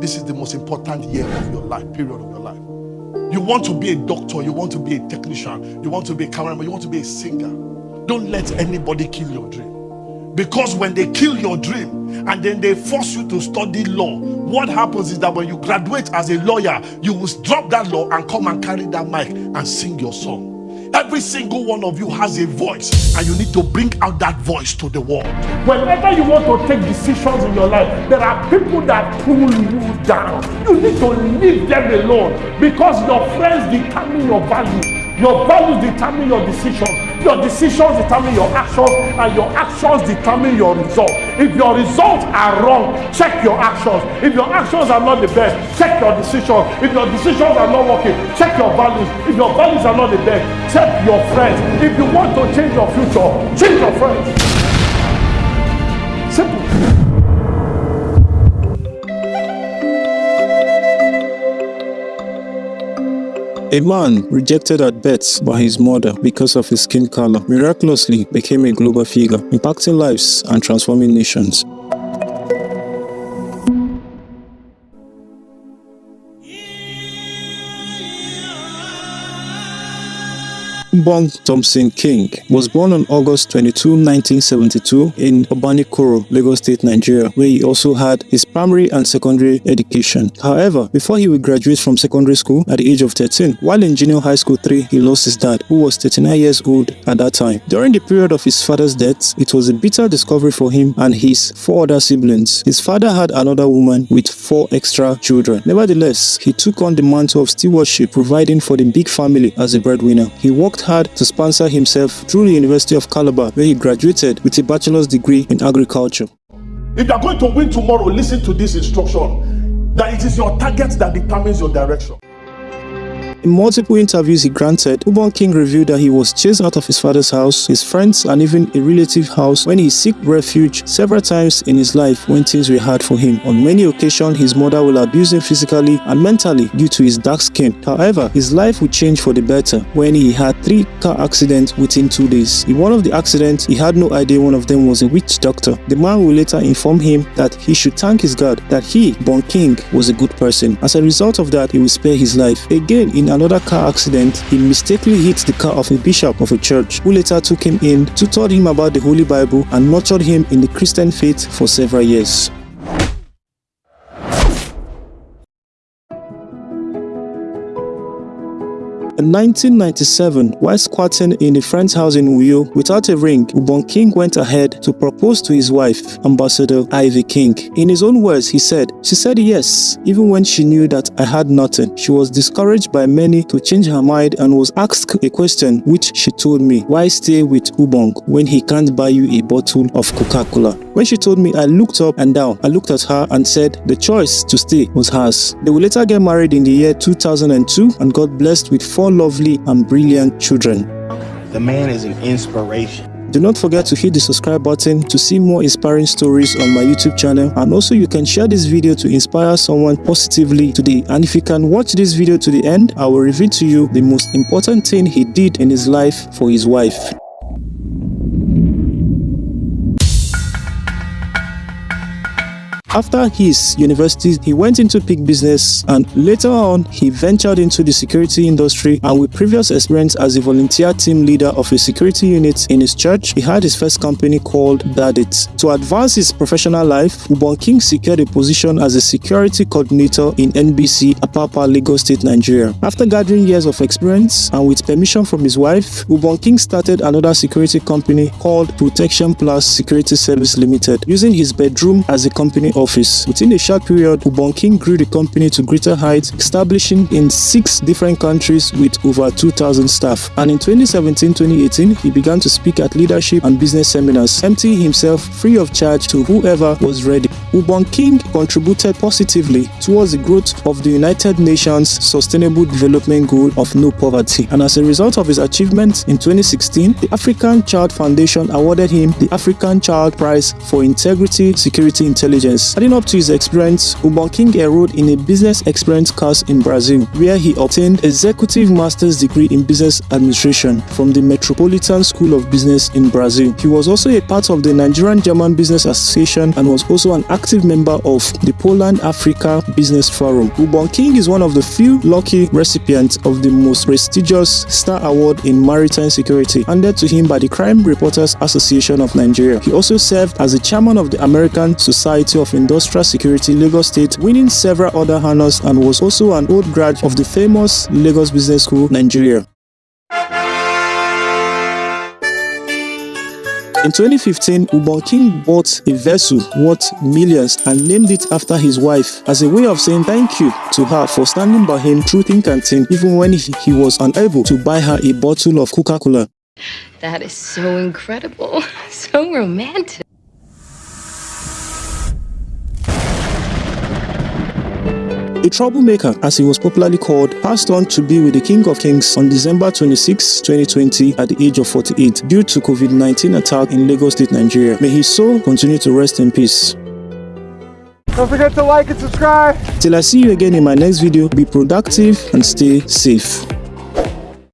this is the most important year of your life, period of your life. You want to be a doctor, you want to be a technician, you want to be a cameraman, you want to be a singer. Don't let anybody kill your dream. Because when they kill your dream and then they force you to study law, what happens is that when you graduate as a lawyer, you will drop that law and come and carry that mic and sing your song. Every single one of you has a voice, and you need to bring out that voice to the world. Whenever you want to take decisions in your life, there are people that pull you down. You need to leave them alone because your friends determine your value. Your values determine your decisions. Your decisions determine your actions, and your actions determine your results. If your results are wrong, check your actions. If your actions are not the best, check your decisions. If your decisions are not working, check your values. If your values are not the best, check your friends. If you want to change your future, change your friends. Simple. A man rejected at birth by his mother because of his skin color miraculously became a global figure, impacting lives and transforming nations. Ubong Thompson King was born on August 22, 1972 in Obanikoro, Lagos State, Nigeria, where he also had his primary and secondary education. However, before he would graduate from secondary school at the age of 13, while in junior high school 3, he lost his dad, who was 39 years old at that time. During the period of his father's death, it was a bitter discovery for him and his four other siblings. His father had another woman with four extra children. Nevertheless, he took on the mantle of stewardship, providing for the big family as a breadwinner. He worked hard to sponsor himself through the University of Calabar, where he graduated with a bachelor's degree in agriculture. If you are going to win tomorrow, listen to this instruction that it is your target that determines your direction. In multiple interviews he granted, Ubong King revealed that he was chased out of his father's house, his friends, and even a relative house when he sought refuge several times in his life when things were hard for him. On many occasions, his mother will abuse him physically and mentally due to his dark skin. However, his life would change for the better when he had three car accidents within two days. In one of the accidents, he had no idea one of them was a witch doctor. The man will later inform him that he should thank his God that he, Bon King, was a good person. As a result of that, he will spare his life. Again, in another car accident, he mistakenly hit the car of a bishop of a church who later took him in, tutored him about the Holy Bible, and nurtured him in the Christian faith for several years. In 1997, while squatting in a friend's house in Uyo without a ring, Ubong King went ahead to propose to his wife, Ambassador Ivy King. In his own words, he said, She said yes, even when she knew that I had nothing. She was discouraged by many to change her mind and was asked a question which she told me, Why stay with Ubong when he can't buy you a bottle of Coca-Cola? When she told me, I looked up and down. I looked at her and said the choice to stay was hers. They would later get married in the year 2002 and got blessed with four lovely and brilliant children. The man is an inspiration. Do not forget to hit the subscribe button to see more inspiring stories on my YouTube channel and also you can share this video to inspire someone positively today and if you can watch this video to the end, I will reveal to you the most important thing he did in his life for his wife. After his university, he went into pig business and later on, he ventured into the security industry and with previous experience as a volunteer team leader of a security unit in his church, he had his first company called Dadit. To advance his professional life, Ubong King secured a position as a security coordinator in NBC, Apapa, Lagos State, Nigeria. After gathering years of experience and with permission from his wife, Ubong King started another security company called Protection Plus Security Service Limited, using his bedroom as a company office. Within a short period, Ubong King grew the company to greater heights, establishing in six different countries with over 2,000 staff. And in 2017-2018, he began to speak at leadership and business seminars, emptying himself free of charge to whoever was ready. Ubong King contributed positively towards the growth of the United Nations Sustainable Development Goal of no poverty. And as a result of his achievements in 2016, the African Child Foundation awarded him the African Child Prize for Integrity Security Intelligence. Adding up to his experience, Ubong King enrolled in a business experience course in Brazil, where he obtained executive master's degree in business administration from the Metropolitan School of Business in Brazil. He was also a part of the Nigerian German Business Association and was also an active member of the Poland Africa Business Forum. Ubong King is one of the few lucky recipients of the most prestigious Star Award in Maritime Security handed to him by the Crime Reporters Association of Nigeria. He also served as the chairman of the American Society of Industrial Security Lagos State, winning several other honors and was also an old grad of the famous Lagos Business School, Nigeria. In 2015, Ubong King bought a vessel worth millions and named it after his wife as a way of saying thank you to her for standing by him through thick and thin even when he, he was unable to buy her a bottle of Coca-Cola. That is so incredible. So romantic. A troublemaker, as he was popularly called, passed on to be with the King of Kings on December 26, 2020 at the age of 48 due to COVID-19 attack in Lagos State, Nigeria. May his soul continue to rest in peace. Don't forget to like and subscribe. Till I see you again in my next video, be productive and stay safe.